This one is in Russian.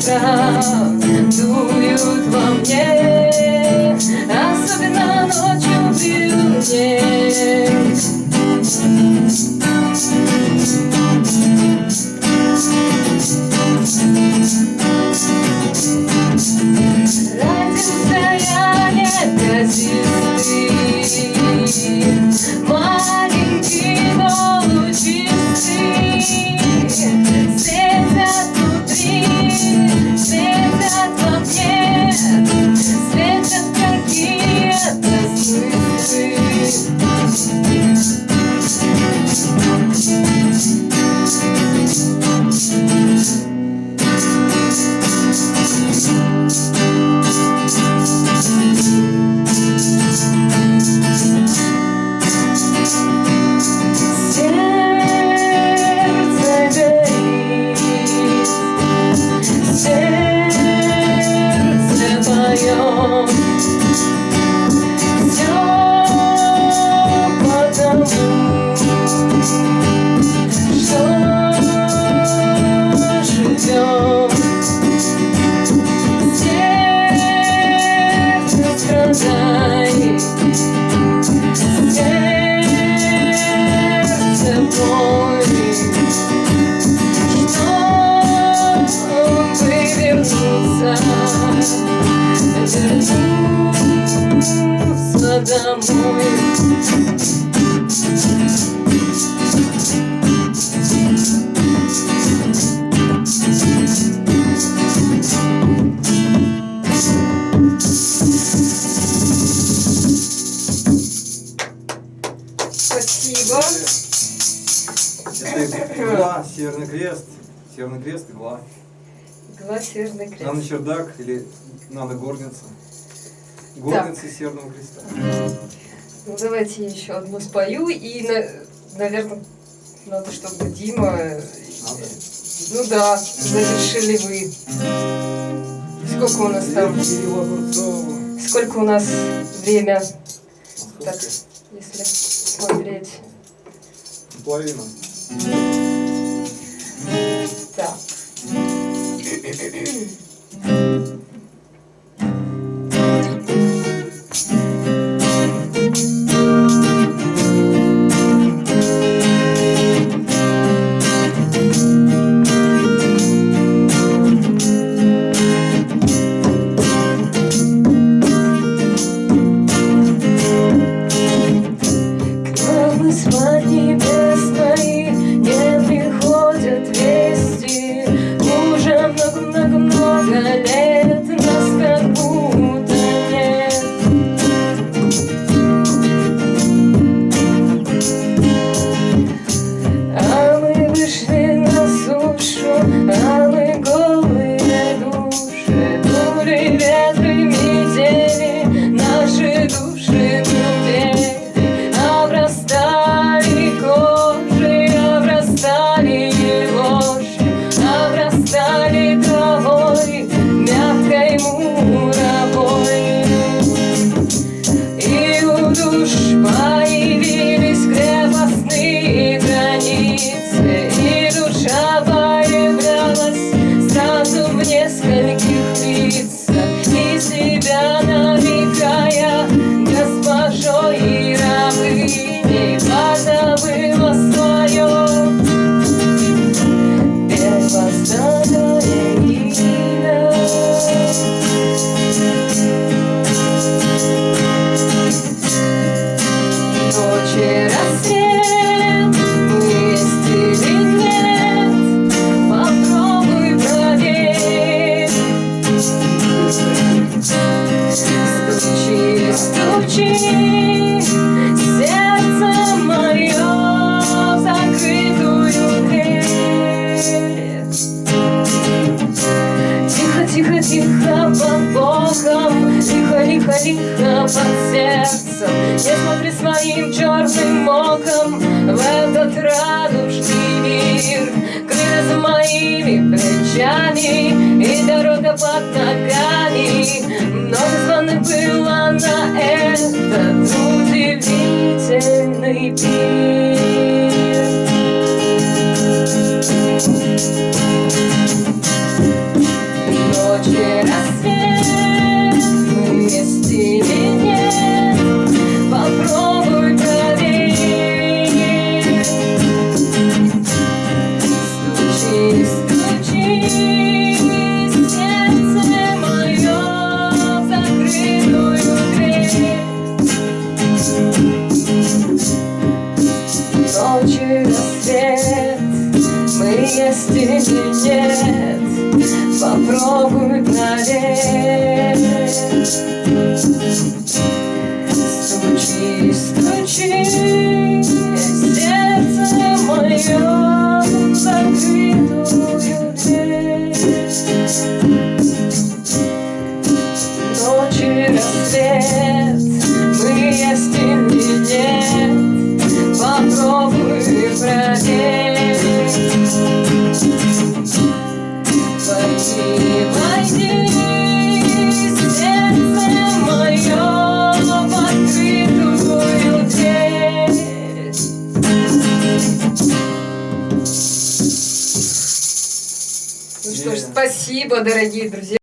ветра дуют во Спасибо. Это игла, Северный Крест. Северный Крест, игла. Игла Северный Крест. Нано-чердак или нано-горница. Горница Северного Креста. Ну давайте я еще одну спою и, наверное, надо, чтобы Дима... Надо. Ну да, завершили вы. Сколько у нас там? Сколько у нас время, так, если смотреть? Половина. Так. Стучи, сердце мое в закрытую дверь. Тихо, тихо, тихо под боком, лихо, лихо, лихо под сердцем. Не смотри своим черным оком в этот радужный мир. Крылья за моими плечами и дорога под ногами. Много звонок было river ночи рассвет Мы есть или нет? Попробуй проверь. Стучись спасибо, дорогие друзья.